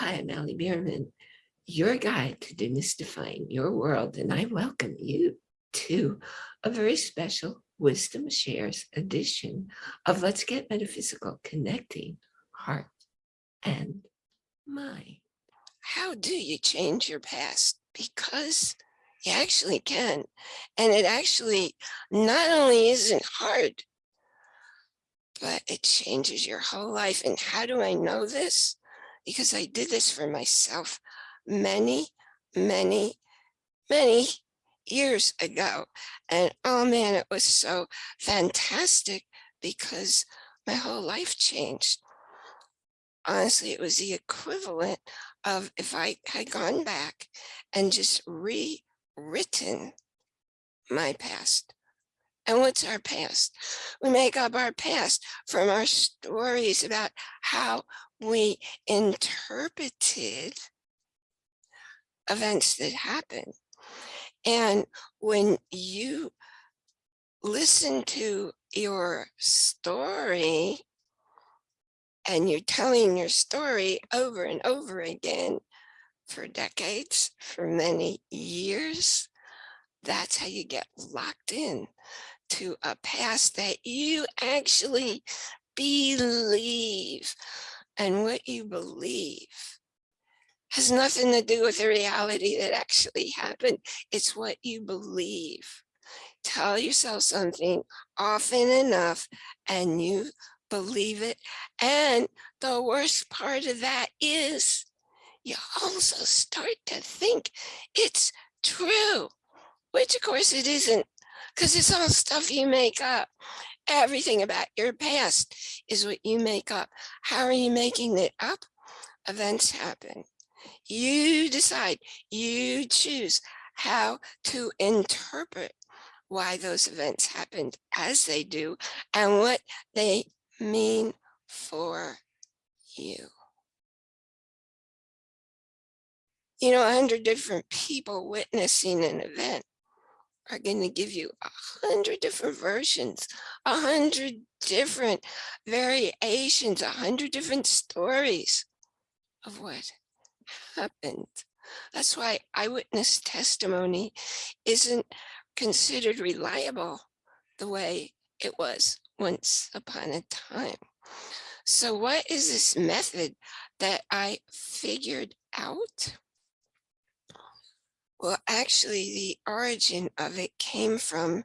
Hi, I'm Allie Bierman, your guide to demystifying your world, and I welcome you to a very special Wisdom Shares edition of Let's Get Metaphysical, Connecting Heart and Mind. How do you change your past? Because you actually can. And it actually not only isn't hard, but it changes your whole life. And how do I know this? Because I did this for myself many, many, many years ago. And oh man, it was so fantastic because my whole life changed. Honestly, it was the equivalent of if I had gone back and just rewritten my past. And what's our past? We make up our past from our stories about how we interpreted events that happened. And when you listen to your story and you're telling your story over and over again for decades, for many years, that's how you get locked in to a past that you actually believe. And what you believe has nothing to do with the reality that actually happened. It's what you believe. Tell yourself something often enough and you believe it. And the worst part of that is you also start to think it's true, which of course it isn't because it's all stuff you make up. Everything about your past is what you make up. How are you making it up? Events happen. You decide, you choose how to interpret why those events happened as they do and what they mean for you. You know, a hundred different people witnessing an event are going to give you a hundred different versions, a hundred different variations, a hundred different stories of what happened. That's why eyewitness testimony isn't considered reliable the way it was once upon a time. So what is this method that I figured out? Well, actually, the origin of it came from,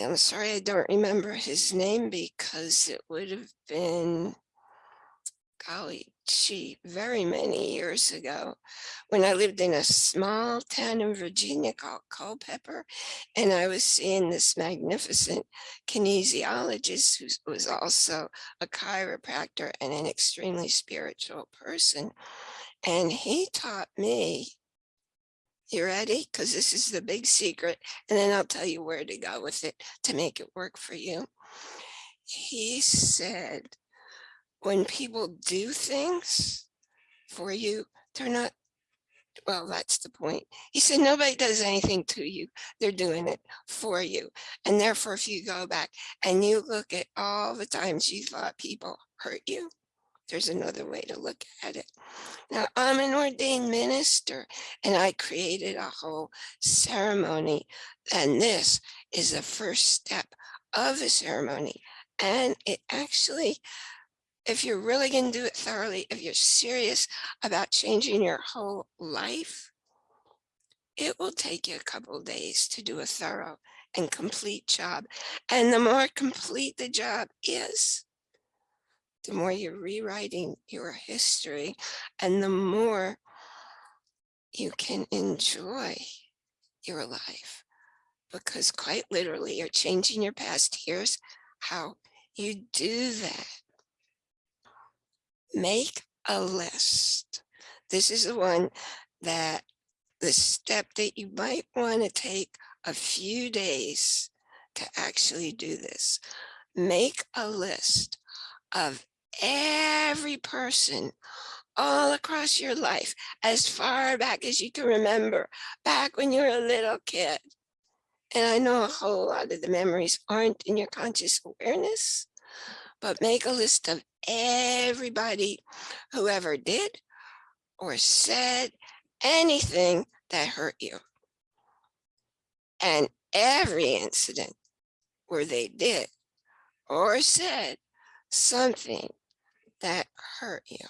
I'm sorry, I don't remember his name because it would have been, golly, gee, very many years ago when I lived in a small town in Virginia called Culpeper. And I was seeing this magnificent kinesiologist who was also a chiropractor and an extremely spiritual person. And he taught me you ready? Because this is the big secret. And then I'll tell you where to go with it to make it work for you. He said, when people do things for you, they're not, well, that's the point. He said, nobody does anything to you. They're doing it for you. And therefore, if you go back and you look at all the times you thought people hurt you, there's another way to look at it. Now, I'm an ordained minister and I created a whole ceremony. And this is the first step of the ceremony. And it actually, if you're really going to do it thoroughly, if you're serious about changing your whole life, it will take you a couple days to do a thorough and complete job. And the more complete the job is, the more you're rewriting your history and the more you can enjoy your life because quite literally you're changing your past. Here's how you do that. Make a list. This is the one that the step that you might want to take a few days to actually do this. Make a list of every person all across your life, as far back as you can remember, back when you were a little kid. And I know a whole lot of the memories aren't in your conscious awareness, but make a list of everybody who ever did, or said anything that hurt you. And every incident where they did or said something that hurt you.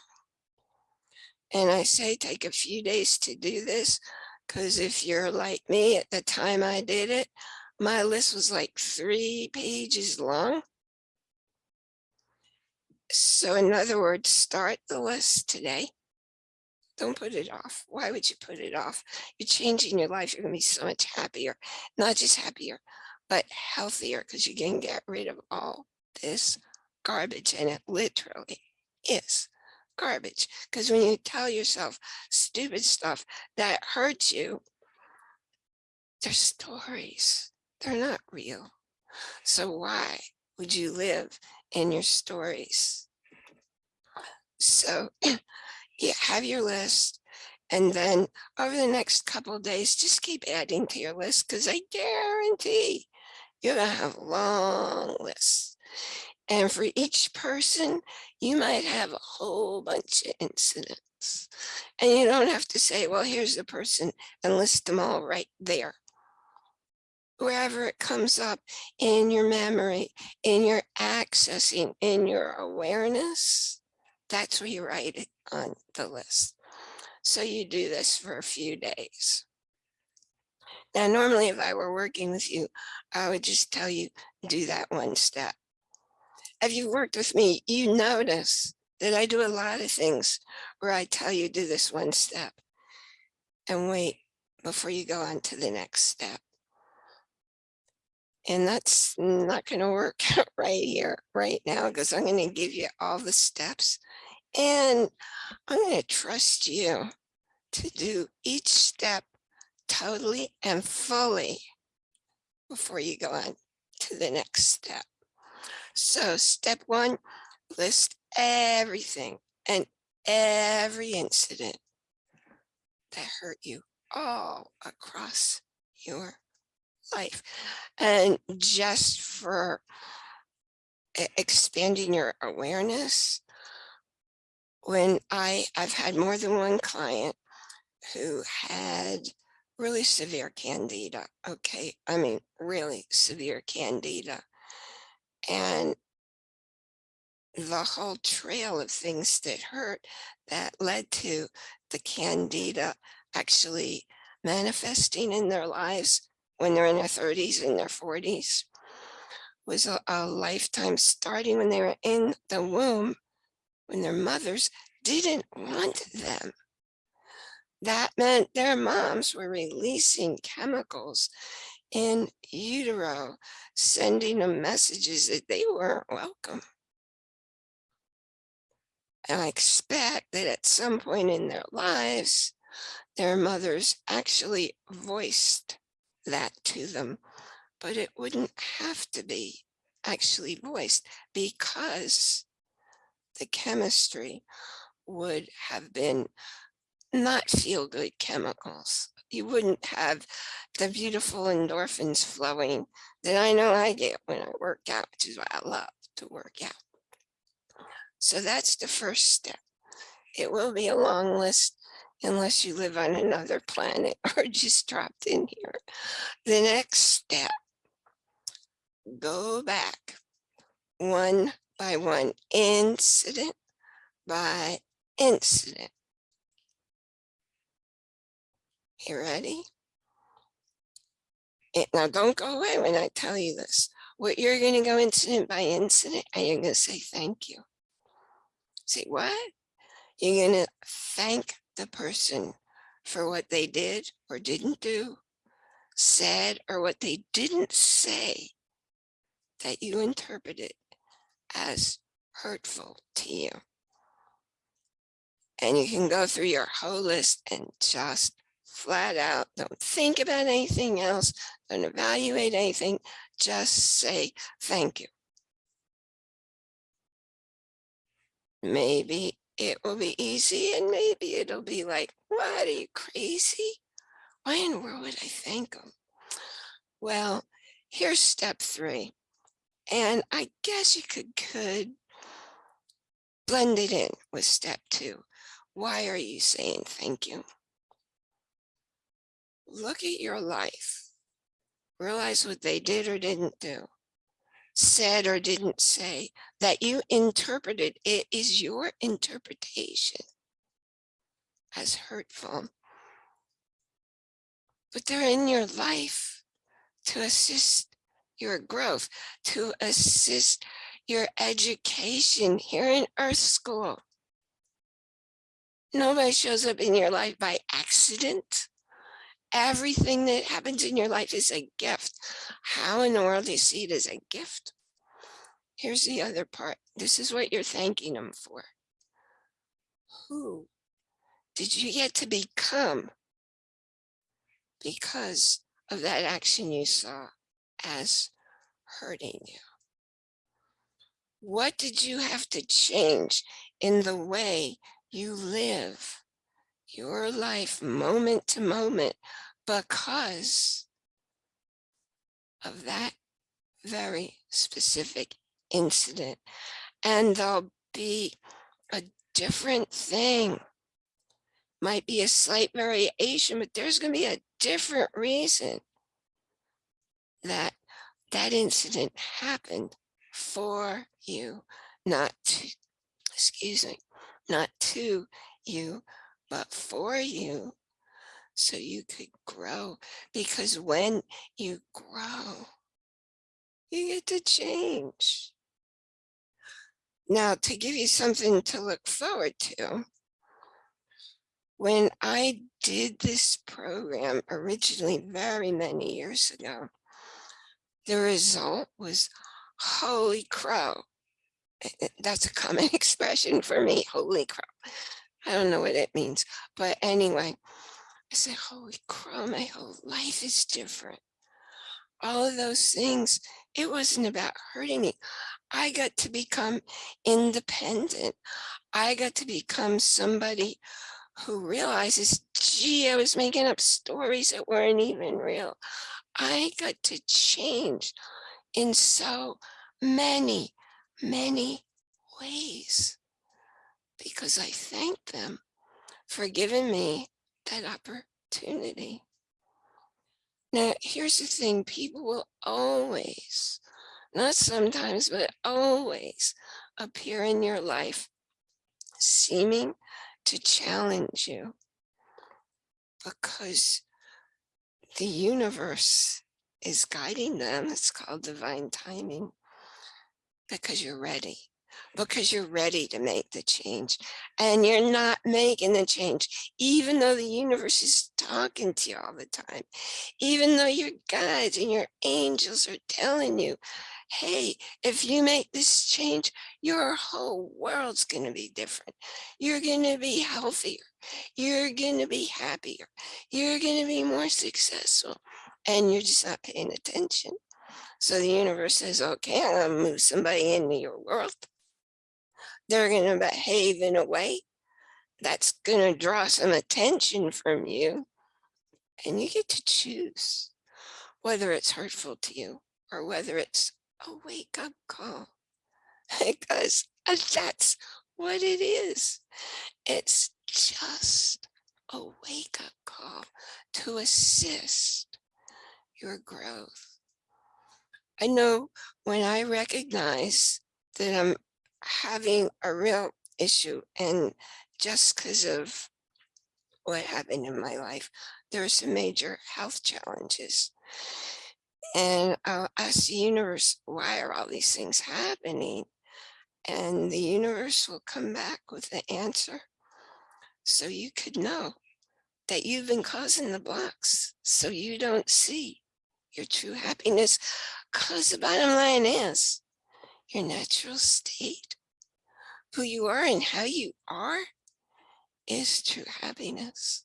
And I say take a few days to do this because if you're like me at the time I did it, my list was like three pages long. So in other words, start the list today. Don't put it off. Why would you put it off? You're changing your life. You're going to be so much happier, not just happier, but healthier because you can get rid of all this garbage. And it literally is garbage. Because when you tell yourself stupid stuff that hurts you, they're stories. They're not real. So why would you live in your stories? So you have your list and then over the next couple days, just keep adding to your list because I guarantee you're gonna have long lists. And for each person, you might have a whole bunch of incidents. And you don't have to say, well, here's the person and list them all right there wherever it comes up in your memory, in your accessing, in your awareness, that's where you write it on the list. So you do this for a few days. Now, normally if I were working with you, I would just tell you, do that one step. If you've worked with me, you notice that I do a lot of things where I tell you do this one step and wait before you go on to the next step. And that's not going to work right here, right now, because I'm going to give you all the steps and I'm going to trust you to do each step totally and fully before you go on to the next step. So step one, list everything and every incident that hurt you all across your life. And just for expanding your awareness, when I, I've had more than one client who had really severe candida. Okay. I mean, really severe candida. And the whole trail of things that hurt that led to the candida actually manifesting in their lives when they're in their 30s and their 40s was a, a lifetime starting when they were in the womb when their mothers didn't want them. That meant their moms were releasing chemicals in utero, sending them messages that they weren't welcome. And I expect that at some point in their lives, their mothers actually voiced that to them, but it wouldn't have to be actually voiced because the chemistry would have been not feel good chemicals. You wouldn't have the beautiful endorphins flowing that I know I get when I work out, which is why I love to work out. So that's the first step. It will be a long list unless you live on another planet or just dropped in here. The next step, go back one by one, incident by incident. You ready? And now don't go away when I tell you this. What you're going to go incident by incident and you're going to say thank you. Say what? You're going to thank the person for what they did or didn't do, said or what they didn't say that you interpreted as hurtful to you. And you can go through your whole list and just flat out, don't think about anything else, don't evaluate anything, just say thank you. Maybe it will be easy and maybe it'll be like, what, are you crazy? Why in the world would I thank them? Well, here's step three. And I guess you could, could blend it in with step two. Why are you saying thank you? Look at your life. Realize what they did or didn't do, said or didn't say, that you interpreted. It is your interpretation as hurtful. But they're in your life to assist your growth, to assist your education here in Earth School. Nobody shows up in your life by accident. Everything that happens in your life is a gift. How in the world do you see it as a gift? Here's the other part. This is what you're thanking them for. Who did you get to become because of that action you saw as hurting you? What did you have to change in the way you live your life moment to moment because of that very specific incident. And there'll be a different thing. Might be a slight variation, but there's going to be a different reason that that incident happened for you, not to, excuse me, not to you, but for you so you could grow. Because when you grow, you get to change. Now, to give you something to look forward to, when I did this program originally very many years ago, the result was holy crow. Eh, eh, that's a common expression for me, holy crow. I don't know what it means, but anyway, I said, holy crow, my whole life is different. All of those things, it wasn't about hurting me. I got to become independent. I got to become somebody who realizes, gee, I was making up stories that weren't even real. I got to change in so many, many ways because I thank them for giving me that opportunity. Now, here's the thing, people will always, not sometimes, but always appear in your life seeming to challenge you because the universe is guiding them. It's called divine timing because you're ready because you're ready to make the change and you're not making the change, even though the universe is talking to you all the time, even though your guides and your angels are telling you, hey, if you make this change, your whole world's going to be different. You're going to be healthier. You're going to be happier. You're going to be more successful. And you're just not paying attention. So the universe says, okay, I'm going to move somebody into your world they're going to behave in a way that's going to draw some attention from you. And you get to choose whether it's hurtful to you or whether it's a wake up call. Because that's what it is. It's just a wake up call to assist your growth. I know when I recognize that I'm having a real issue and just because of what happened in my life, there are some major health challenges. And uh, I'll ask the universe, why are all these things happening? And the universe will come back with the answer. So you could know that you've been causing the blocks so you don't see your true happiness. Because the bottom line is your natural state who you are and how you are is true happiness.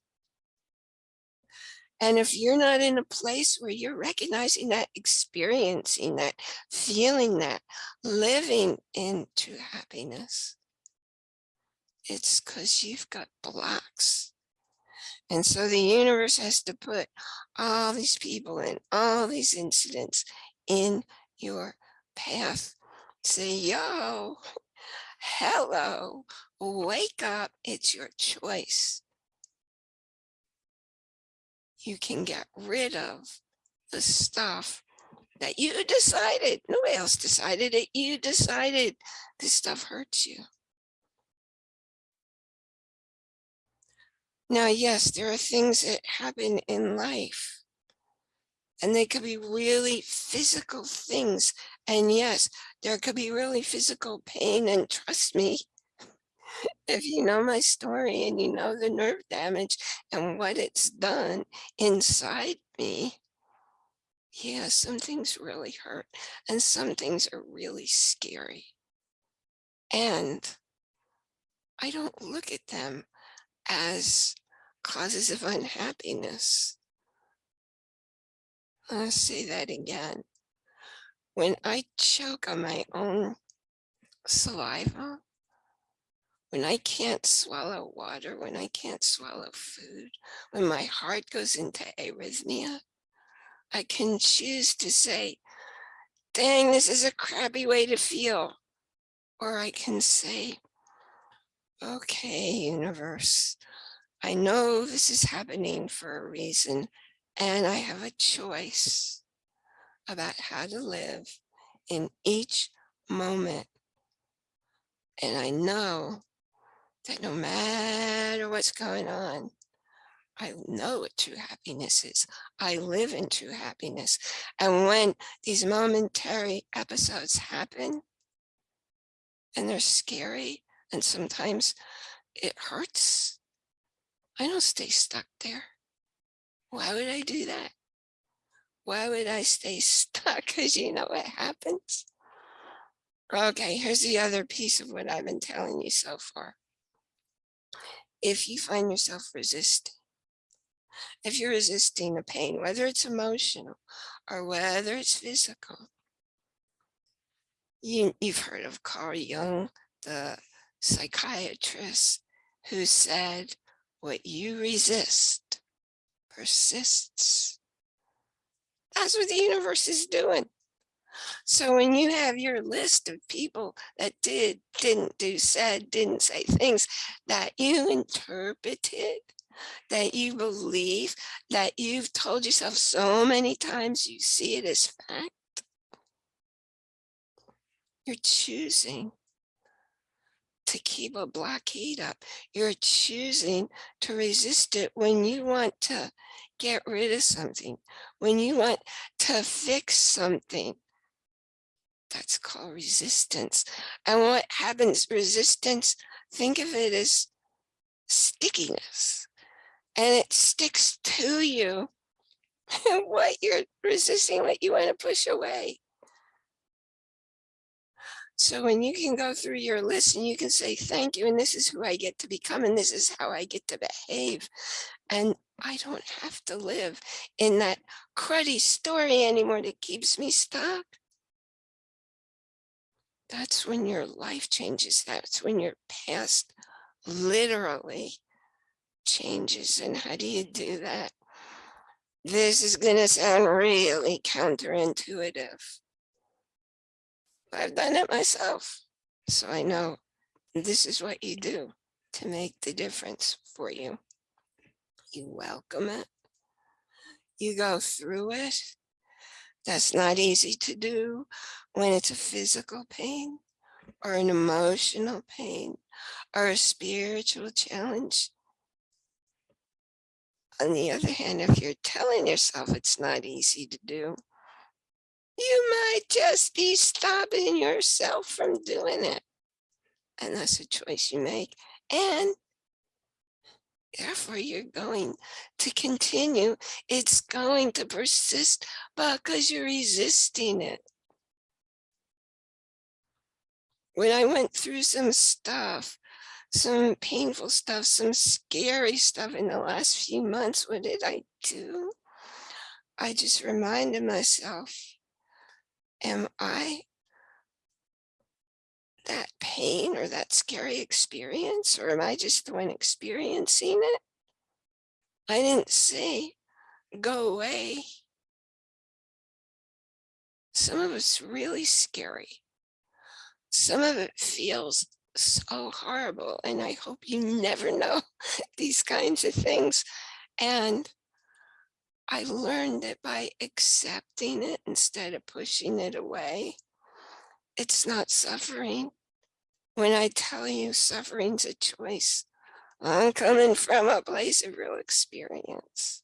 And if you're not in a place where you're recognizing that, experiencing that, feeling that, living in true happiness, it's because you've got blocks. And so the universe has to put all these people and all these incidents in your path. Say, yo, hello, wake up, it's your choice. You can get rid of the stuff that you decided, nobody else decided it, you decided this stuff hurts you. Now, yes, there are things that happen in life and they could be really physical things. And yes, there could be really physical pain and trust me, if you know my story and you know the nerve damage and what it's done inside me, yeah, some things really hurt and some things are really scary. And I don't look at them as causes of unhappiness. I'll say that again. When I choke on my own saliva, when I can't swallow water, when I can't swallow food, when my heart goes into arrhythmia, I can choose to say, dang, this is a crappy way to feel. Or I can say, okay, universe, I know this is happening for a reason, and I have a choice about how to live in each moment. And I know that no matter what's going on, I know what true happiness is. I live in true happiness. And when these momentary episodes happen, and they're scary, and sometimes it hurts, I don't stay stuck there. Why would I do that? Why would I stay stuck? Because you know what happens? Okay, here's the other piece of what I've been telling you so far. If you find yourself resisting, if you're resisting a pain, whether it's emotional or whether it's physical, you, you've heard of Carl Jung, the psychiatrist, who said, what you resist persists. That's what the universe is doing. So when you have your list of people that did, didn't do, said, didn't say things that you interpreted, that you believe, that you've told yourself so many times you see it as fact, you're choosing to keep a blockade up. You're choosing to resist it when you want to get rid of something, when you want to fix something. That's called resistance. And what happens, resistance, think of it as stickiness. And it sticks to you what you're resisting, what you want to push away. So when you can go through your list and you can say, thank you, and this is who I get to become, and this is how I get to behave. And I don't have to live in that cruddy story anymore that keeps me stuck. That's when your life changes. That's when your past literally changes. And how do you do that? This is going to sound really counterintuitive. I've done it myself. So I know this is what you do to make the difference for you. You welcome it. You go through it. That's not easy to do when it's a physical pain or an emotional pain or a spiritual challenge. On the other hand, if you're telling yourself it's not easy to do, you might just be stopping yourself from doing it. And that's a choice you make. And therefore you're going to continue. It's going to persist because you're resisting it. When I went through some stuff, some painful stuff, some scary stuff in the last few months, what did I do? I just reminded myself, am I that pain or that scary experience, or am I just the one experiencing it? I didn't say, go away. Some of it's really scary. Some of it feels so horrible. And I hope you never know these kinds of things. And I learned that by accepting it instead of pushing it away, it's not suffering. When I tell you suffering's a choice, I'm coming from a place of real experience.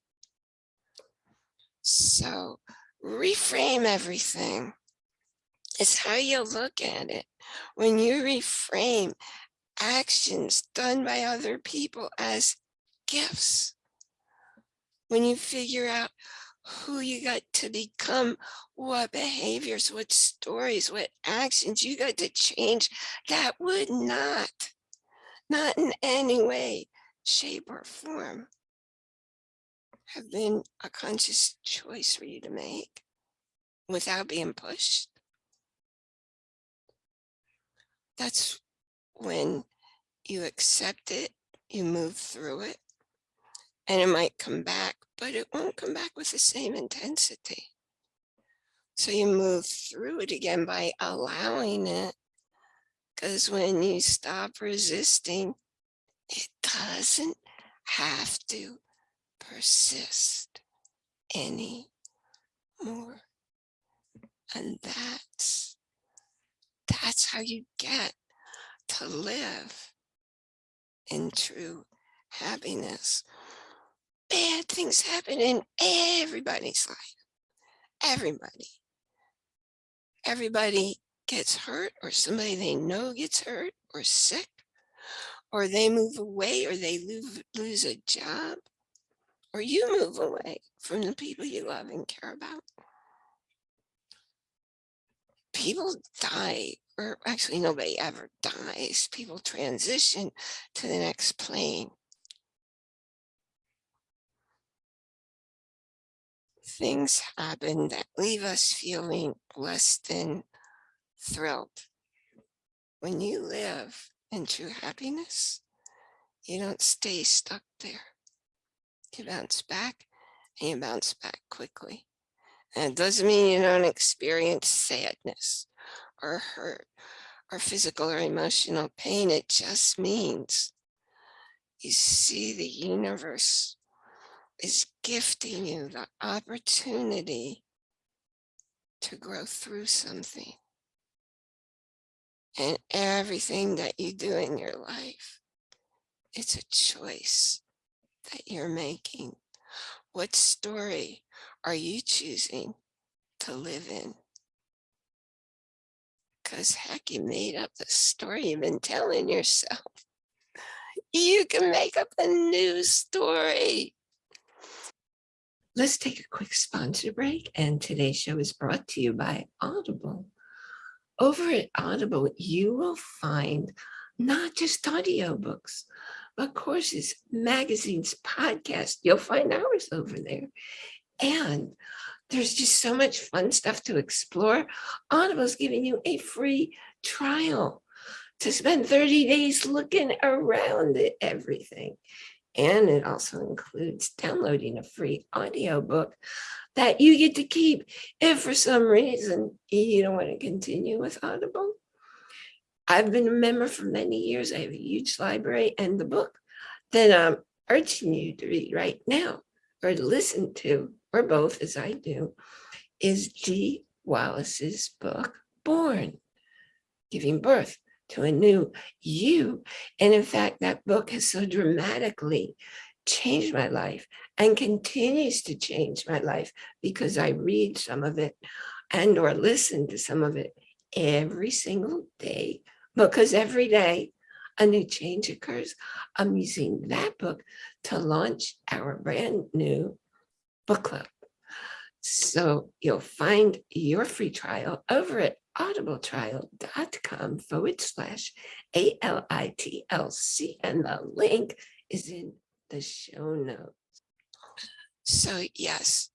So reframe everything. It's how you look at it. When you reframe actions done by other people as gifts, when you figure out who you got to become, what behaviors, what stories, what actions you got to change, that would not, not in any way, shape or form have been a conscious choice for you to make without being pushed. That's when you accept it, you move through it, and it might come back, but it won't come back with the same intensity. So you move through it again by allowing it. Because when you stop resisting, it doesn't have to persist any more. And that's, that's how you get to live in true happiness. Bad things happen in everybody's life. Everybody. Everybody gets hurt or somebody they know gets hurt or sick or they move away or they lose, a job or you move away from the people you love and care about. People die, or actually nobody ever dies. People transition to the next plane. Things happen that leave us feeling less than thrilled. When you live in true happiness, you don't stay stuck there. You bounce back and you bounce back quickly. And it doesn't mean you don't experience sadness or hurt or physical or emotional pain. It just means you see the universe is gifting you the opportunity to grow through something. And everything that you do in your life, it's a choice that you're making. What story are you choosing to live in? Because heck, you made up the story you've been telling yourself. You can make up a new story. Let's take a quick sponsor break. And today's show is brought to you by Audible. Over at Audible, you will find not just audiobooks, but courses, magazines, podcasts. You'll find ours over there. And there's just so much fun stuff to explore. Audible's giving you a free trial to spend 30 days looking around at everything. And it also includes downloading a free audiobook that you get to keep if for some reason you don't want to continue with Audible. I've been a member for many years. I have a huge library and the book that I'm urging you to read right now or to listen to, or both as I do, is Dee Wallace's book, Born, Giving Birth to a New You. And in fact, that book has so dramatically changed my life and continues to change my life because I read some of it and or listen to some of it every single day because every day a new change occurs. I'm using that book to launch our brand new book club. So you'll find your free trial over at audibletrial.com forward slash A-L-I-T-L-C and the link is in the show notes. So yes,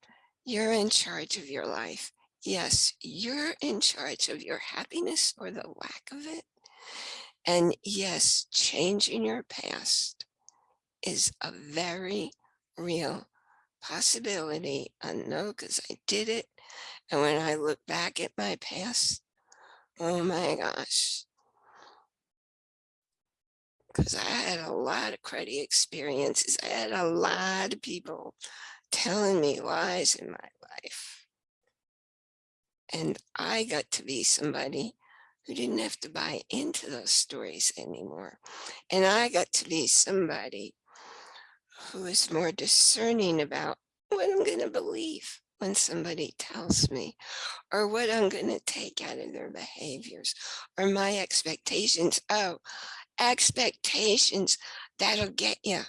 you're in charge of your life. Yes, you're in charge of your happiness or the lack of it. And yes, changing your past is a very real possibility. I know because I did it. And when I look back at my past, oh my gosh, because I had a lot of cruddy experiences. I had a lot of people telling me lies in my life. And I got to be somebody who didn't have to buy into those stories anymore. And I got to be somebody who is more discerning about what I'm going to believe when somebody tells me or what I'm going to take out of their behaviors or my expectations. Oh, expectations that'll get you,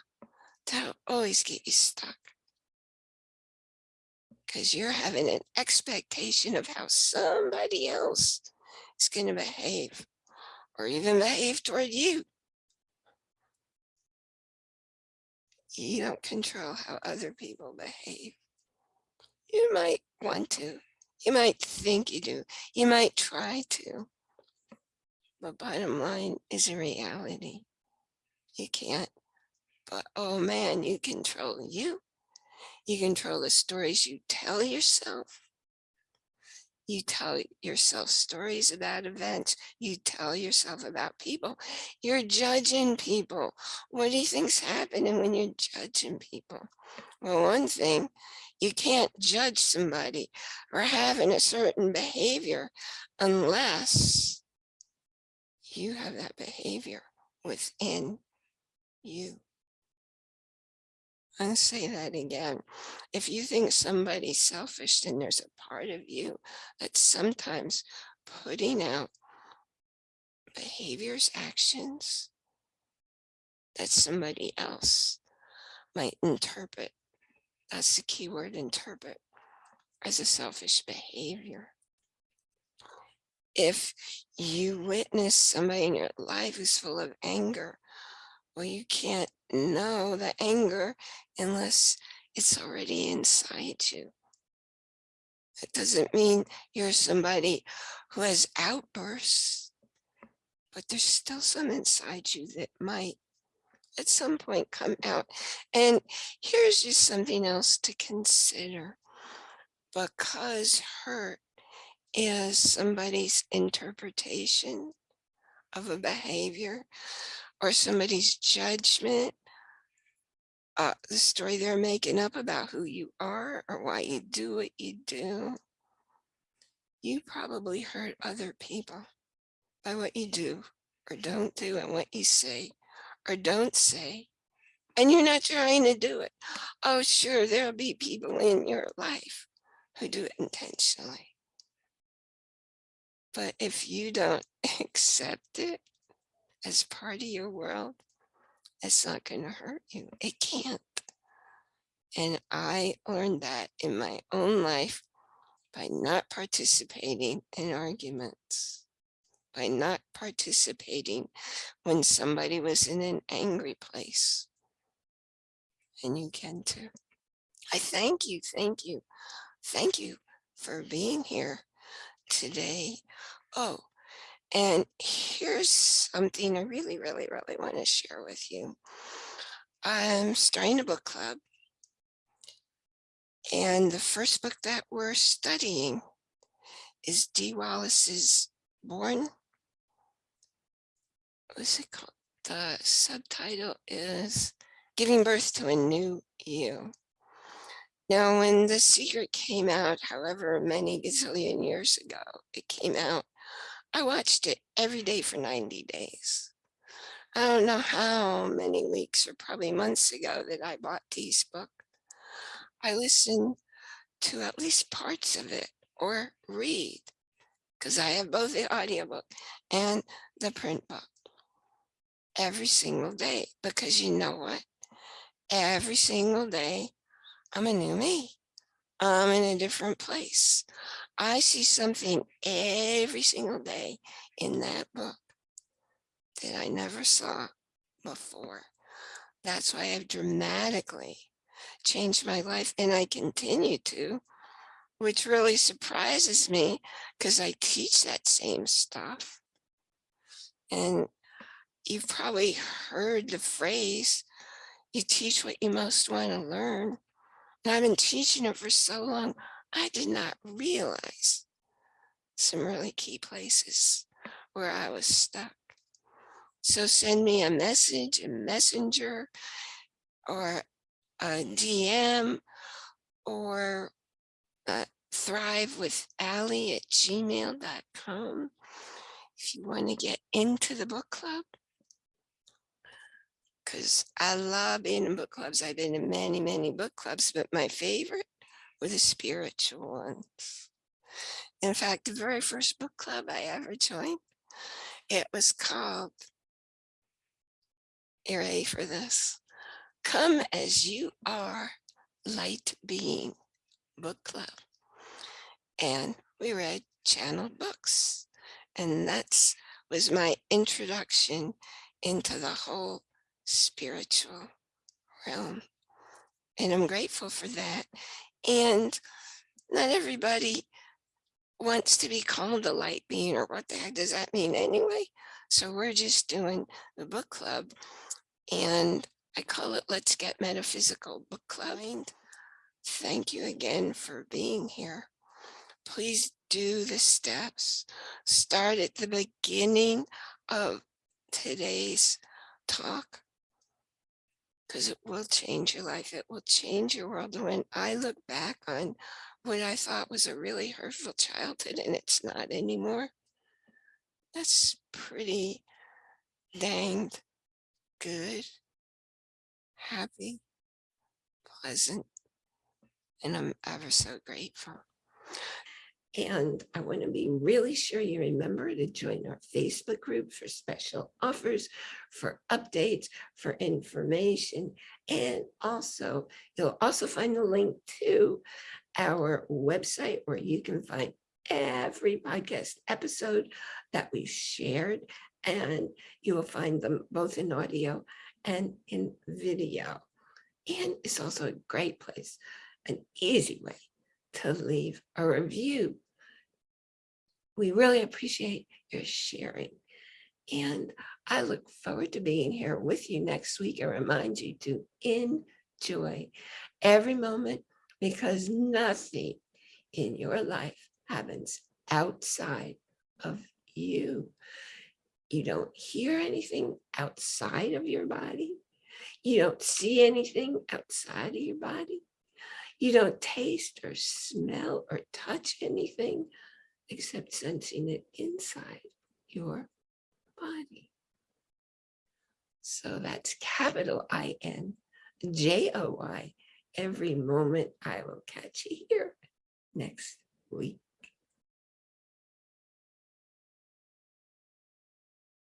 that'll always get you stuck. Because you're having an expectation of how somebody else is going to behave or even behave toward you. You don't control how other people behave. You might want to. You might think you do. You might try to. But bottom line is a reality. You can't. But oh man, you control you. You control the stories you tell yourself. You tell yourself stories about events. You tell yourself about people. You're judging people. What do you think's happening when you're judging people? Well, one thing, you can't judge somebody for having a certain behavior unless you have that behavior within you. I'll say that again. If you think somebody's selfish, then there's a part of you that's sometimes putting out behaviors, actions that somebody else might interpret. That's the key word, interpret, as a selfish behavior. If you witness somebody in your life who's full of anger, well, you can't know the anger unless it's already inside you. It doesn't mean you're somebody who has outbursts, but there's still some inside you that might at some point come out. And here's just something else to consider. Because hurt is somebody's interpretation of a behavior or somebody's judgment, uh, the story they're making up about who you are or why you do what you do, you probably hurt other people by what you do or don't do and what you say or don't say. And you're not trying to do it. Oh, sure, there'll be people in your life who do it intentionally. But if you don't accept it as part of your world, it's not going to hurt you. It can't. And I learned that in my own life by not participating in arguments, by not participating when somebody was in an angry place. And you can too. I thank you, thank you, thank you for being here today. Oh, and here's something I really, really, really want to share with you. I'm starting a book club. And the first book that we're studying is Dee Wallace's Born. What's it called? The subtitle is Giving Birth to a New You. Now, when The Secret came out, however many gazillion years ago it came out, I watched it every day for 90 days. I don't know how many weeks or probably months ago that I bought Dee's book. I listened to at least parts of it or read because I have both the audiobook and the print book every single day because you know what? Every single day, I'm a new me. I'm in a different place. I see something every single day in that book that I never saw before. That's why I've dramatically changed my life and I continue to, which really surprises me because I teach that same stuff. And you've probably heard the phrase, you teach what you most want to learn. And I've been teaching it for so long, I did not realize some really key places where I was stuck. So send me a message, a messenger, or a DM, or uh, thrive with Ally at gmail.com if you want to get into the book club. Because I love being in book clubs. I've been in many, many book clubs, but my favorite were the spiritual ones. In fact, the very first book club I ever joined, it was called, you ready for this? Come as you are, light being book club. And we read channeled books. And that's was my introduction into the whole spiritual realm. And I'm grateful for that. And not everybody wants to be called a light being or what the heck does that mean anyway? So we're just doing the book club and I call it Let's Get Metaphysical Book Club. Thank you again for being here. Please do the steps. Start at the beginning of today's talk because it will change your life. It will change your world. When I look back on what I thought was a really hurtful childhood and it's not anymore, that's pretty danged good, happy, pleasant, and I'm ever so grateful. And I want to be really sure you remember to join our Facebook group for special offers, for updates, for information. And also, you'll also find the link to our website where you can find every podcast episode that we've shared. And you will find them both in audio and in video. And it's also a great place, an easy way to leave a review we really appreciate your sharing. And I look forward to being here with you next week and remind you to enjoy every moment because nothing in your life happens outside of you. You don't hear anything outside of your body. You don't see anything outside of your body. You don't taste or smell or touch anything except sensing it inside your body. So that's capital I-N, J-O-Y. Every moment I will catch you here next week.